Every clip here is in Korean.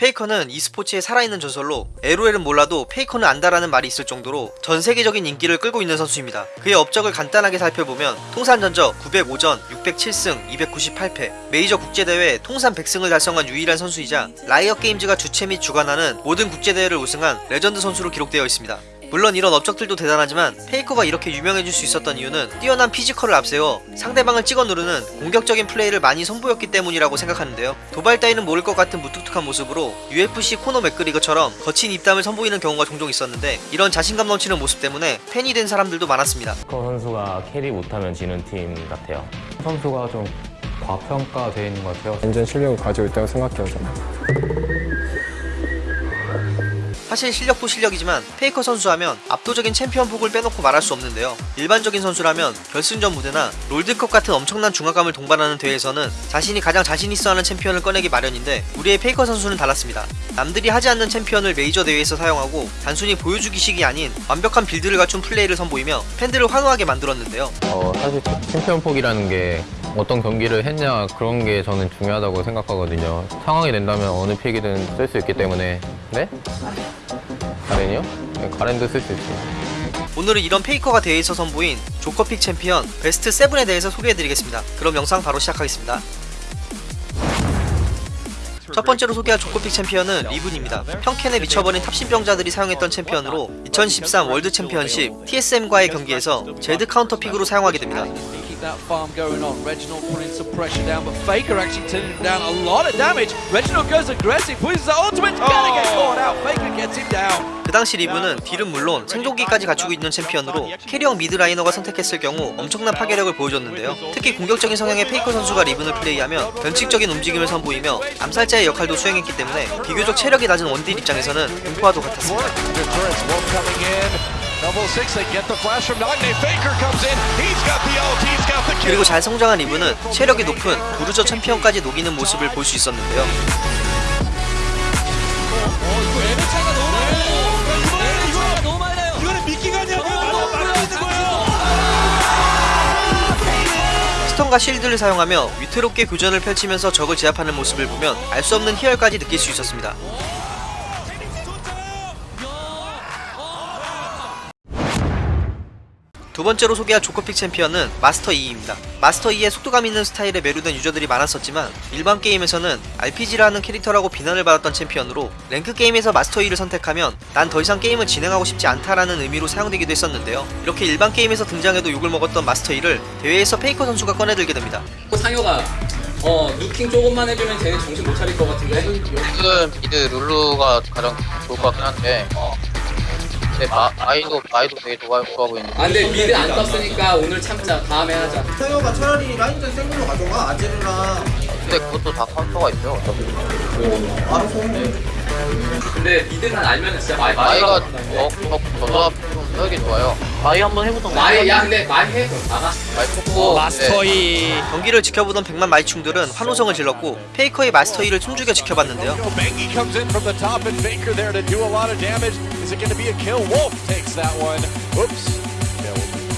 페이커는 e스포츠의 살아있는 전설로 LOL은 몰라도 페이커는 안다라는 말이 있을 정도로 전 세계적인 인기를 끌고 있는 선수입니다. 그의 업적을 간단하게 살펴보면 통산 전적 905전 607승 298패 메이저 국제대회 통산 100승을 달성한 유일한 선수이자 라이엇 게임즈가 주최 및 주관하는 모든 국제대회를 우승한 레전드 선수로 기록되어 있습니다. 물론 이런 업적들도 대단하지만 페이커가 이렇게 유명해질 수 있었던 이유는 뛰어난 피지컬을 앞세워 상대방을 찍어 누르는 공격적인 플레이를 많이 선보였기 때문이라고 생각하는데요. 도발 따위는 모를 것 같은 무뚝뚝한 모습으로 UFC 코너 맥그리거처럼 거친 입담을 선보이는 경우가 종종 있었는데 이런 자신감 넘치는 모습 때문에 팬이 된 사람들도 많았습니다. 코 선수가 캐리 못하면 지는 팀 같아요. 선수가 좀 과평가되어 있는 것 같아요. 완전 실력을 가지고 있다고 생각해요, 저는. 사실 실력도 실력이지만 페이커 선수 하면 압도적인 챔피언 폭을 빼놓고 말할 수 없는데요. 일반적인 선수라면 결승전 무대나 롤드컵 같은 엄청난 중압감을 동반하는 대회에서는 자신이 가장 자신 있어 하는 챔피언을 꺼내기 마련인데 우리의 페이커 선수는 달랐습니다. 남들이 하지 않는 챔피언을 메이저 대회에서 사용하고 단순히 보여주기식이 아닌 완벽한 빌드를 갖춘 플레이를 선보이며 팬들을 환호하게 만들었는데요. 어, 사실 챔피언 폭이라는 게 어떤 경기를 했냐 그런 게 저는 중요하다고 생각하거든요. 상황이 된다면 어느 픽이든 쓸 수 있기 때문에 네? 가렌이요? 네, 가렌도 쓸 수 있어요. 오늘은 이런 페이커가 대회에서 선보인 조커픽 챔피언 베스트 7에 대해서 소개해드리겠습니다. 그럼 영상 바로 시작하겠습니다. 첫 번째로 소개할 조커픽 챔피언은 리븐입니다. 평캔에 미쳐버린 탑신병자들이 사용했던 챔피언으로 2013 월드 챔피언십 TSM과의 경기에서 제드 카운터픽으로 사용하게 됩니다. Keep that farm going on. Reginald putting some pressure down, but Faker actually turning him down a lot of damage. Reginald goes aggressive, pushes the ultimate, gonna get caught out. Faker gets him down. 그 당시 리븐은 딜은 물론 생존기까지 갖추고 있는 챔피언으로 캐리형 미드라이너가 선택했을 경우 엄청난 파괴력을 보여줬는데요. 특히 공격적인 성향의 페이커 선수가 리븐을 플레이하면 변칙적인 움직임을 선보이며 암살자의 역할도 수행했기 때문에 비교적 체력이 낮은 원딜 입장에서는 공포와도 같았습니다. Double six, they get the flash from Nightmare. Faker comes in. 그리고 잘 성장한 리브는 체력이 높은 부르저 챔피언까지 녹이는 모습을 볼 수 있었는데요. 스턴과 실드를 사용하며 위태롭게 교전을 펼치면서 적을 제압하는 모습을 보면 알 수 없는 희열까지 느낄 수 있었습니다. 두 번째로 소개할 조커픽 챔피언은 마스터 이입니다. 마스터 이의 속도감 있는 스타일에 매료된 유저들이 많았었지만 일반 게임에서는 RPG라는 캐릭터라고 비난을 받았던 챔피언으로 랭크 게임에서 마스터 이를 선택하면 난 더 이상 게임을 진행하고 싶지 않다라는 의미로 사용되기도 했었는데요. 이렇게 일반 게임에서 등장해도 욕을 먹었던 마스터 이를 대회에서 페이커 선수가 꺼내들게 됩니다. 상효가 어 nuking 조금만 해주면 쟤네 정신 못 차릴 것 같은데 지금 미드 룰루가 가장 좋을 것 같긴 한데 근 데 마, 아이도 아이도 되게 좋아, 좋아 보이는데. 아 근데 미드 안 떴으니까 오늘 참자. 다음에 하자. 태호가 차라리 라인전 생물로 가져가? 아제르랑. 근데 그것도 다 카운터가 있죠 어차피. 알아서 근데 미드는 알면 진짜 많이 마이가 더더 더더 하기 좋아요. 마이 한번 해보던가. 많이 야 근데 많이 해 나가. 마이 뽑고 마스터이. 경기를 지켜보던 100만 마이충들은 환호성을 질렀고 페이커의 마스터 2를 숨죽여 지켜봤는데요. Is it going to be a kill? Wolf takes that one. Oops.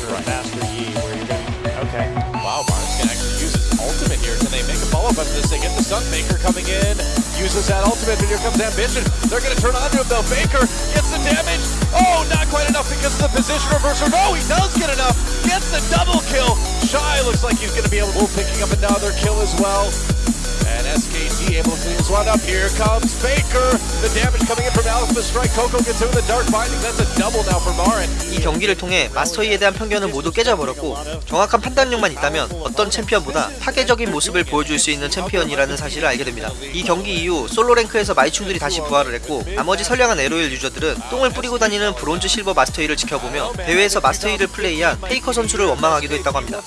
For Master Yi where you're going Okay. Wow, Mars can actually use his ultimate here. Can they make a follow-up after this? They get the stun. Faker coming in. Uses that ultimate, but here comes Ambition. They're going to turn onto him though. Baker gets the damage. Oh, not quite enough because of the position reversal. No, he does get enough. Gets the double kill. Shy looks like he's going to be able to picking up another kill as well. SKT able to clean this one up. Here comes Faker. The damage coming in from Alpha Strike. Coco gets in a dark binding. That's a double now for Marin. 이 경기를 통해 마스터 이에 대한 편견은 모두 깨져버렸고 정확한 판단력만 있다면 어떤 챔피언보다 파괴적인 모습을 보여줄 수 있는 챔피언이라는 사실을 알게 됩니다. 이 경기 이후 솔로 랭크에서 마이충들이 다시 부활을 했고 나머지 선량한 LOL 유저들은 똥을 뿌리고 다니는 브론즈 실버 마스터 이를 지켜보며 대회에서 마스터 이를 플레이한 페이커 선수를 원망하기도 했다고 합니다.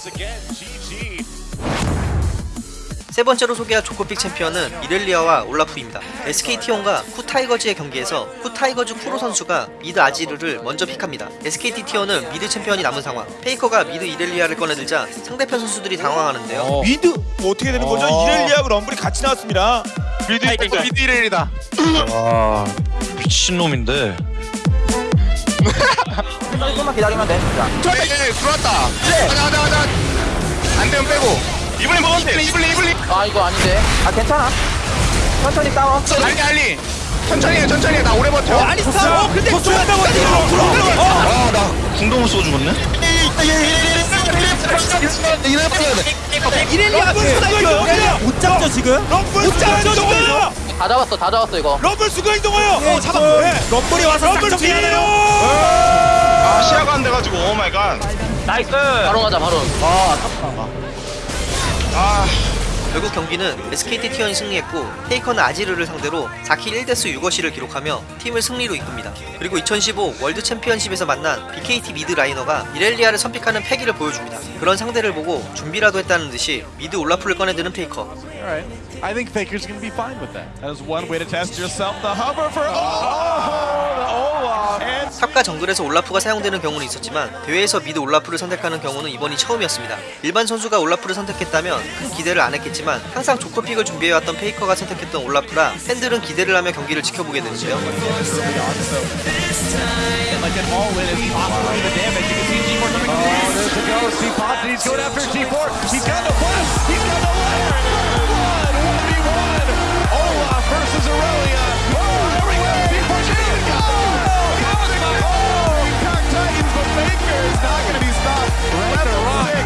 세 번째로 소개할 조커 pick 챔피언은 이렐리아와 올라프입니다. SKT1과 쿠타이거즈의 경기에서 쿠타이거즈 쿠로 선수가 mid 아지르를 먼저 pick합니다. SKT T1은 mid 챔피언이 남은 상황. 페이커가 mid 이렐리아를 꺼내들자 상대편 선수들이 당황하는데요. mid 뭐 어떻게 되는 거죠? 이렐리아하고 럼블이 같이 나왔습니다. mid 이거 mid 이렐이다. 와 미친놈인데. 조금만 기다리면 돼 진짜 들어왔다 이제 들어왔다. 가자 가자 가자. 안 되면 빼고. 이블린 먹었대. 이블린 이블린. 아 이거 아닌데. 아 괜찮아. 천천히 싸워. 알리 알리. 천천히 해 천천히 해나 오래 버텨. 아리스타 어 근데 쏘한다고 들어가. 아나 궁동을 쏘 죽었네. 이렐리아 못 잡죠 지금? 못 잡죠 지금? 다 잡았어 다 잡았어 이거. 럼블 수가 이동해요. 어 잡았고 럼블이 와서 럼블 뒤에요. 아 시야가 안 돼가지고. 오 마이 갓. 바로 가자 바로. 아 결국 경기는 SKT T1이 승리했고 페이커는 아지르를 상대로 4kill 1death 6어시를 기록하며 팀을 승리로 이끕니다. 그리고 2015 월드 챔피언십에서 만난 BKT mid liner가 이렐리아를 선pick하는 패기를 보여줍니다. 그런 상대를 보고 준비라도 했다는 듯이 mid 올라프를 꺼내드는. Alright. I think Faker's gonna be fine with that. That is one way to test yourself. The hover for oh, the Olaf. 탑과 정글에서 올라프가 사용되는 경우는 있었지만 대회에서 미드 올라프를 선택하는 경우는 이번이 처음이었습니다. 일반 선수가 올라프를 선택했다면 큰 기대를 안 했겠지만 항상 조커픽을 준비해왔던 페이커가 선택했던 올라프라 팬들은 기대를 하며 경기를 지켜보게 되는데요. like is not going to be stopped. Right or six.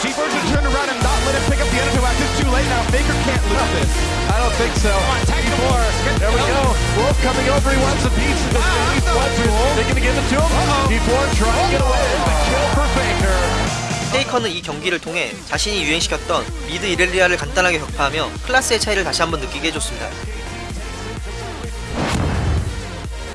G4 should turn around and not let him pick up the enemy wax. It's too late now. Faker can't lose this. I don't think so. G4. There we go. Wolf coming over. He wants a piece of this. He wants it. They're going to give it to him. G4 trying to get away. A kill for Faker. 페이커는 이 경기를 통해 자신이 유행시켰던 미드 이렐리아를 간단하게 격파하며 클래스의 차이를 다시 한번 느끼게 해줬습니다.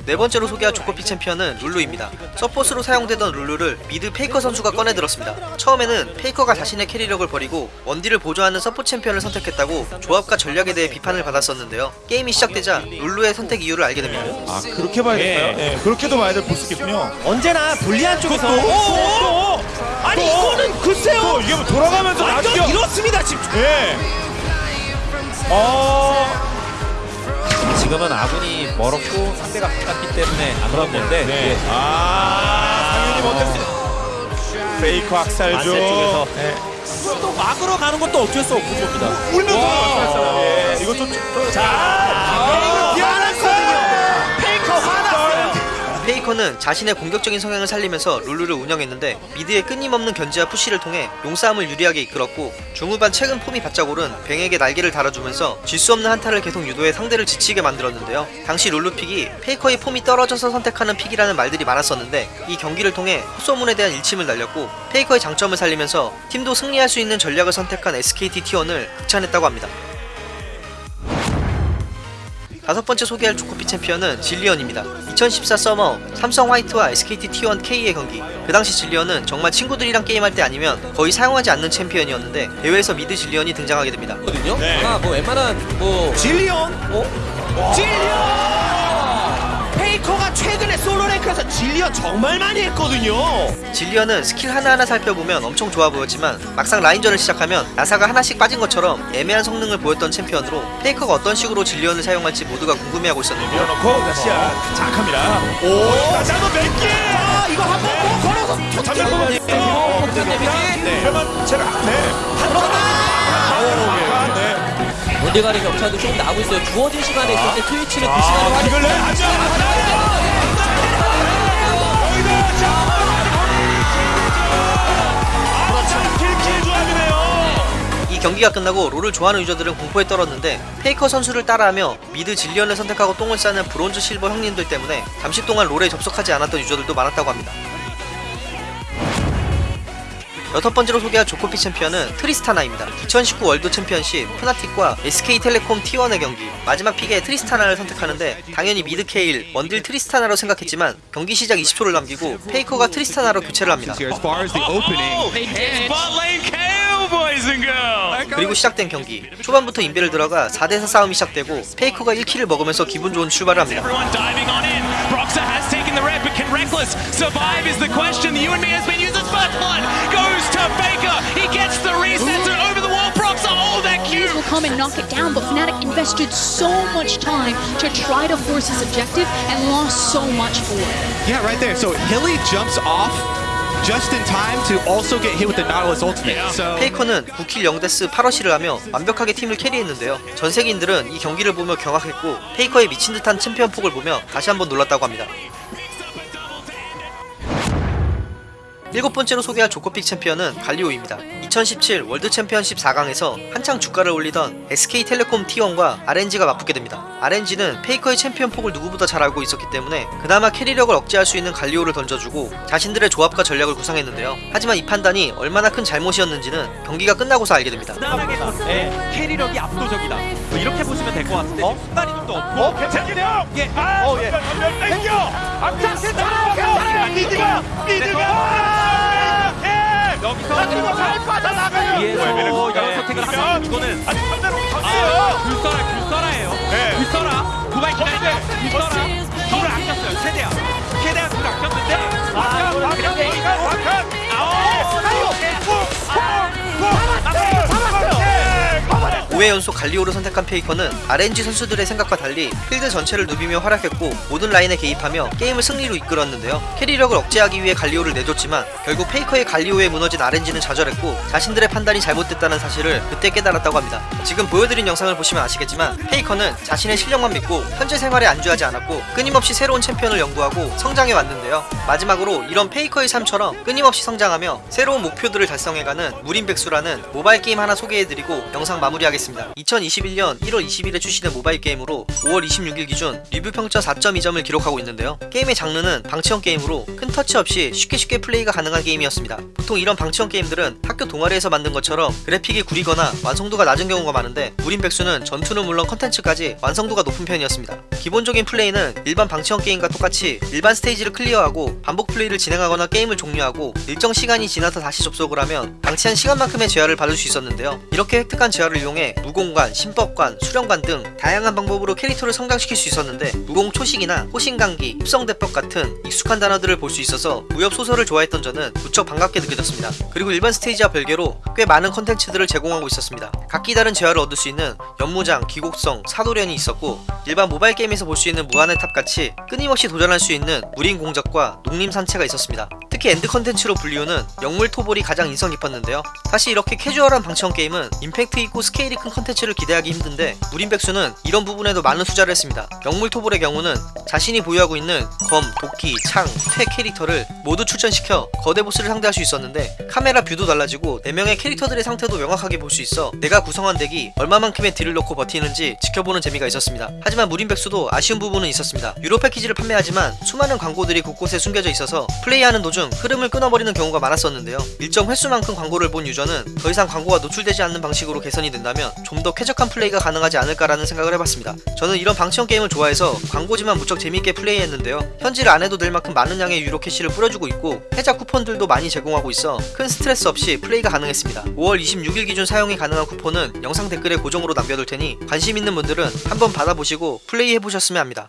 네 번째로 소개할 조커 pick 챔피언은 룰루입니다. 서폿으로 사용되던 룰루를 mid 페이커 선수가 꺼내들었습니다. 처음에는 페이커가 자신의 carry력을 버리고 원딜을 보조하는 서포 챔피언을 선택했다고 조합과 전략에 대해 비판을 받았었는데요. 게임이 시작되자 룰루의 선택 이유를 알게 됩니다. 아 그렇게 봐야겠어요 예, 그렇게도 봐야 될볼 수 있겠군요 언제나 불리한 쪽에서 또, 또, 아니 또, 이거는 글쎄요 또 이게 뭐 돌아가면서 완전 나중에 이렇습니다 지금 예. 어. 지금은 아군이 멀었고 상대가 가깝기 때문에 안 그런 건데 네. 아, 상윤이 먼저 페이커 학살죠. 만세 쪽에서. 네. 또 막으러 가는 것도 어쩔 수 없는 겁니다 울면서. 예. 이거 좀 자, 미안했거든요 페이커 화났어요 페이커는 자신의 공격적인 성향을 살리면서 룰루를 운영했는데 mid의 끊임없는 견제와 push를 통해 용싸움을 유리하게 이끌었고 중후반 최근 폼이 바짝 오른 뱅에게 날개를 달아주면서 질 수 없는 한타를 계속 유도해 상대를 지치게 만들었는데요. 당시 룰루 pick이 페이커의 폼이 떨어져서 선택하는 pick이라는 말들이 많았었는데 이 경기를 통해 헛소문에 대한 일침을 날렸고 페이커의 장점을 살리면서 팀도 승리할 수 있는 전략을 선택한 SKT T1을 극찬했다고 합니다. 다섯 번째 소개할 조커 pick 챔피언은 질리언입니다. 2014 서머 삼성 화이트와 SKT T1 K의 경기. 그 당시 질리언은 정말 친구들이랑 게임할 때 아니면 거의 사용하지 않는 챔피언이었는데 대회에서 mid 질리언이 등장하게 됩니다. 거든요. 네. 아마 뭐 웬만한 뭐 질리온 어? 페이커가 최근에 솔로 랭크에서 질리온 정말 많이 했거든요 질리언은 스킬 하나하나 살펴보면 엄청 좋아 보였지만 막상 라인전을 시작하면 나사가 하나씩 빠진 것처럼 애매한 성능을 보였던 챔피언으로 페이커가 어떤 식으로 질리언을 사용할지 모두가 궁금해하고 있었는데요. 밀어놓고 다시 장악합니다. 오, 다시 한번 몇 개. 아 이거 한 번 더 걸어서 보면 폭탄 데미지 네. 그러면 제가 네. 아, 네. 원딜간의 격차도 조금 나고 있어요. 주어진 시간에 있을 때 트위치는 그 시간을 아, 활용 이걸 내. 킬킬 조합이네요. 이 경기가 끝나고 롤을 좋아하는 유저들은 공포에 떨었는데 페이커 선수를 따라하며 mid 질리언을 선택하고 똥을 싸는 브론즈 실버 형님들 때문에 잠시 동안 롤에 접속하지 않았던 유저들도 많았다고 합니다. 여섯 번째로 소개할 조커 pick 챔피언은 트리스타나입니다. 2019 월드 챔피언십 푸나틱과 SK텔레콤 T1의 경기. 마지막 pick에 트리스타나를 선택하는데 당연히 mid 케일 원딜 트리스타나로 생각했지만 경기 시작 20초를 남기고 페이커가 트리스타나로 교체를 합니다. 그리고 시작된 경기. 초반부터 인베를 들어가 4대4 싸움이 시작되고 페이커가 1킬을 먹으면서 기분 좋은 출발을 합니다 Everyone diving on in. Broxa has taken the red, but can Reckless survive is the question. The you and me has been used as first blood. Goes to Faker. He gets the reset over the wall. Broxa, oh, that cube. will come and knock it down, but Fnatic invested so much time to try to force his objective and lost so much for it. Yeah, right there. So Hilly jumps off just in time to also get hit with the Nautilus ultimate. So 페이커는 9kill 0death 8어시를 하며 완벽하게 팀을 carry했는데요. 전 세계인들은 이 경기를 보며 경악했고 페이커의 미친 듯한 챔피언 폭을 보며 다시 한번 놀랐다고 합니다. 일곱 번째로 소개할 조커 pick 챔피언은 갈리오입니다. 2017 월드 챔피언십 4강에서 한창 주가를 올리던 SK텔레콤 T1과 RNG가 맞붙게 됩니다. RNG는 페이커의 챔피언 폭을 누구보다 잘 알고 있었기 때문에 그나마 carry력을 억제할 수 있는 갈리오를 던져주고 자신들의 조합과 전략을 구상했는데요. 하지만 이 판단이 얼마나 큰 잘못이었는지는 경기가 끝나고서 알게 됩니다. 네, 캐리력이 압도적이다. 뭐 이렇게 보시면 될 것 같은데 어? 순간 이동도 없고. 어, 괜찮네요. 예. 아, 어, 예. 땡겨. 괜찮아. 괜찮아. 미드가 미드가. 하면 이거는 아니 반대로 아, 불써라 불써라예요. 불써라. 두발 기다리면 불써라. 불을 아꼈어요. 최대한. 최대한 불을 아꼈는데. 아, 그냥 베이가 완전. 아오. 5회 연속 갈리오를 선택한 페이커는 RNG 선수들의 생각과 달리 필드 전체를 누비며 활약했고 모든 라인에 개입하며 게임을 승리로 이끌었는데요. 캐리력을 억제하기 위해 갈리오를 내줬지만 결국 페이커의 갈리오에 무너진 RNG는 좌절했고 자신들의 판단이 잘못됐다는 사실을 그때 깨달았다고 합니다. 지금 보여드린 영상을 보시면 아시겠지만 페이커는 자신의 실력만 믿고 현재 생활에 안주하지 않았고 끊임없이 새로운 챔피언을 연구하고 성장해 왔는데요. 마지막으로 이런 페이커의 삶처럼 끊임없이 성장하며 새로운 목표들을 달성해가는 무림백수라는 모바일 게임 하나 소개해드리고 영상 마무리하겠습니다. 2021년 1월 20일에 출시된 모바일 게임으로 5월 26일 기준 리뷰 평점 4.2점을 기록하고 있는데요. 게임의 장르는 방치형 게임으로 큰 터치 없이 쉽게 쉽게 플레이가 가능한 게임이었습니다. 보통 이런 방치형 게임들은 학교 동아리에서 만든 것처럼 그래픽이 구리거나 완성도가 낮은 경우가 많은데 무림백수는 전투는 물론 컨텐츠까지 완성도가 높은 편이었습니다. 기본적인 플레이는 일반 방치형 게임과 똑같이 일반 스테이지를 클리어하고 반복 플레이를 진행하거나 게임을 종료하고 일정 시간이 지나서 다시 접속을 하면 방치한 시간만큼의 재화를 받을 수 있었는데요. 이렇게 획득한 재화를 이용해 무공관, 신법관, 수령관 등 다양한 방법으로 캐릭터를 성장시킬 수 있었는데 무공 초식이나 호신강기, 흡성대법 같은 익숙한 단어들을 볼 수 있어서 무협 소설을 좋아했던 저는 무척 반갑게 느껴졌습니다. 그리고 일반 스테이지와 별개로 꽤 많은 컨텐츠들을 제공하고 있었습니다. 각기 다른 재화를 얻을 수 있는 연무장, 귀곡성, 사도련이 있었고 일반 모바일 게임에서 볼 수 있는 무한의 탑같이 끊임없이 도전할 수 있는 무림 공작과 녹림 산채가 있었습니다. 특히 end 컨텐츠로 불리우는 영물 토벌이 가장 인상 깊었는데요. 사실 이렇게 캐주얼한 방치형 게임은 임팩트 있고 스케일이 큰 컨텐츠를 기대하기 힘든데 무림백수는 이런 부분에도 많은 투자를 했습니다. 영물 토벌의 경우는 자신이 보유하고 있는 검, 도끼, 창, 퇴 캐릭터를 모두 출전시켜 거대 보스를 상대할 수 있었는데 카메라 view도 달라지고 4명의 캐릭터들의 상태도 명확하게 볼 수 있어 내가 구성한 덱이 얼마만큼의 딜을 넣고 버티는지 지켜보는 재미가 있었습니다. 하지만 무림백수도 아쉬운 부분은 있었습니다. 유료 패키지를 판매하지만 수많은 광고들이 곳곳에 숨겨져 있어서 플레이하는 도중 흐름을 끊어버리는 경우가 많았었는데요. 일정 횟수만큼 광고를 본 유저는 더 이상 광고가 노출되지 않는 방식으로 개선이 된다면 좀 더 쾌적한 플레이가 가능하지 않을까라는 생각을 해봤습니다. 저는 이런 방치형 게임을 좋아해서 광고지만 무척 재미있게 플레이했는데요. 현질 안 해도 될 만큼 많은 양의 유료 캐시를 뿌려주고 있고 혜자 쿠폰들도 많이 제공하고 있어 큰 스트레스 없이 플레이가 가능했습니다. 5월 26일 기준 사용이 가능한 쿠폰은 영상 댓글에 고정으로 남겨둘 테니 관심 있는 분들은 한번 받아보시고 플레이해보셨으면 합니다.